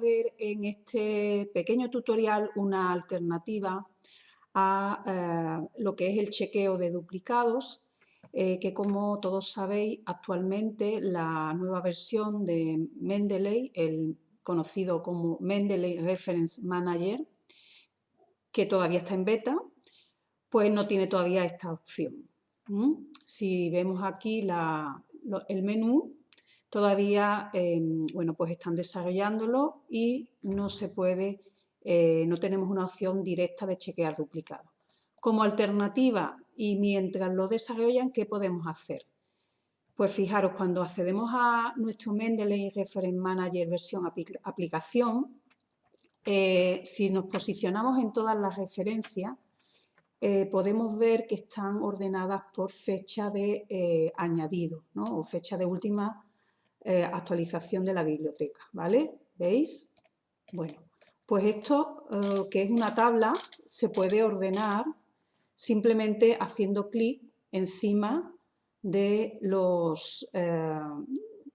ver en este pequeño tutorial una alternativa a eh, lo que es el chequeo de duplicados, eh, que como todos sabéis, actualmente la nueva versión de Mendeley, el conocido como Mendeley Reference Manager, que todavía está en beta, pues no tiene todavía esta opción. Si vemos aquí el menú, todavía em, bueno, pues están desarrollándolo y no se puede, eh, no tenemos una opción directa de chequear duplicado. Como alternativa y mientras lo desarrollan, ¿qué podemos hacer? Pues fijaros, cuando accedemos a nuestro Mendeley Reference Manager versión aplicación, eh, si nos posicionamos en todas las referencias, eh, podemos ver que están ordenadas por fecha de añadido o fecha de última eh, actualización de la biblioteca, ¿vale? ¿Veis? Bueno, pues esto, eh, que es una tabla, se puede ordenar simplemente haciendo clic encima de, los, eh,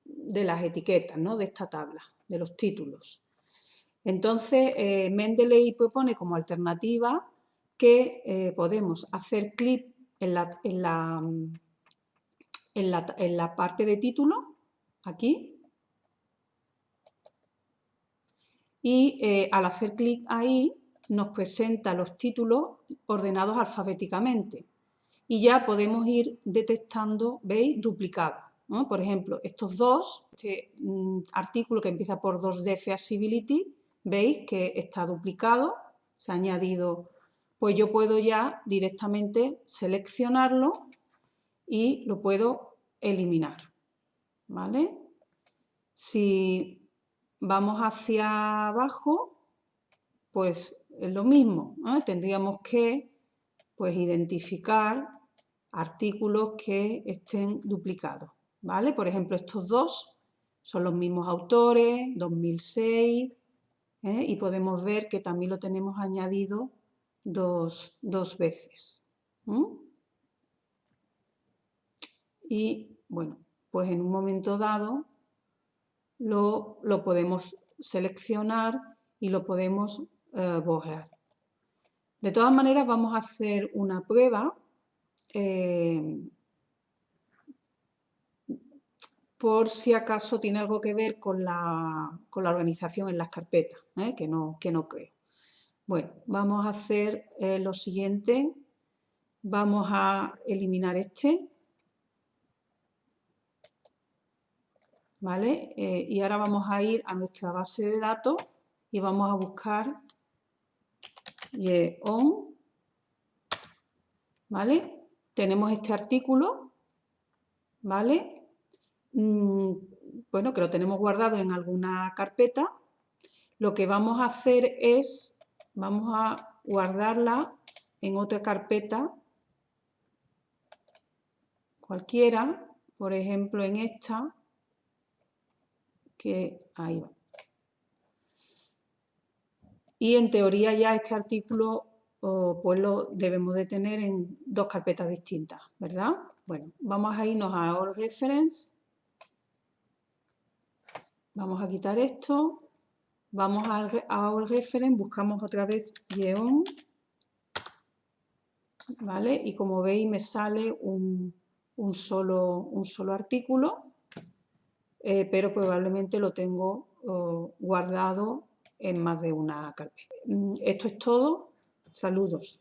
de las etiquetas ¿no? de esta tabla, de los títulos. Entonces, Mendeley propone como alternativa que podemos hacer clic en la, en, la, en la parte de título aquí. Y eh, al hacer clic ahí nos presenta los títulos ordenados alfabéticamente. Y ya podemos ir detectando, ¿veis? Duplicados. Por ejemplo, estos dos, este mm, artículo que empieza por 2D Feasibility, veis que está duplicado, se ha añadido, pues yo puedo ya directamente seleccionarlo y lo puedo eliminar. ¿Vale? Si vamos hacia abajo, pues es lo mismo, tendríamos que pues, identificar artículos que estén duplicados, ¿vale? Por ejemplo, estos dos son los mismos autores, 2006, ¿eh? y podemos ver que también lo tenemos añadido dos, veces. Y, bueno, pues en un momento dado lo, podemos seleccionar y lo podemos eh, borrar. De todas maneras vamos a hacer una prueba eh, por si acaso tiene algo que ver con la, organización en las carpetas, ¿eh? que, no, que no creo. Bueno, vamos a hacer lo siguiente. Vamos a eliminar este ¿vale? Eh, y ahora vamos a ir a nuestra base de datos y vamos a buscar YEON, ¿vale? Tenemos este artículo, ¿vale? Mm, bueno, que lo tenemos guardado en alguna carpeta. Lo que vamos a hacer es, vamos a guardarla en otra carpeta cualquiera, por ejemplo en esta, ahí va. Y en teoría ya este artículo pues lo debemos de tener en dos carpetas distintas, ¿verdad? Bueno, vamos a irnos a All Reference. Vamos a quitar esto. Vamos a All Reference, buscamos otra vez Yeon. ¿Vale? Y como veis me sale un, solo, un solo artículo eh, pero probablemente lo tengo guardado en más de una carpeta. Mm, esto es todo. Saludos.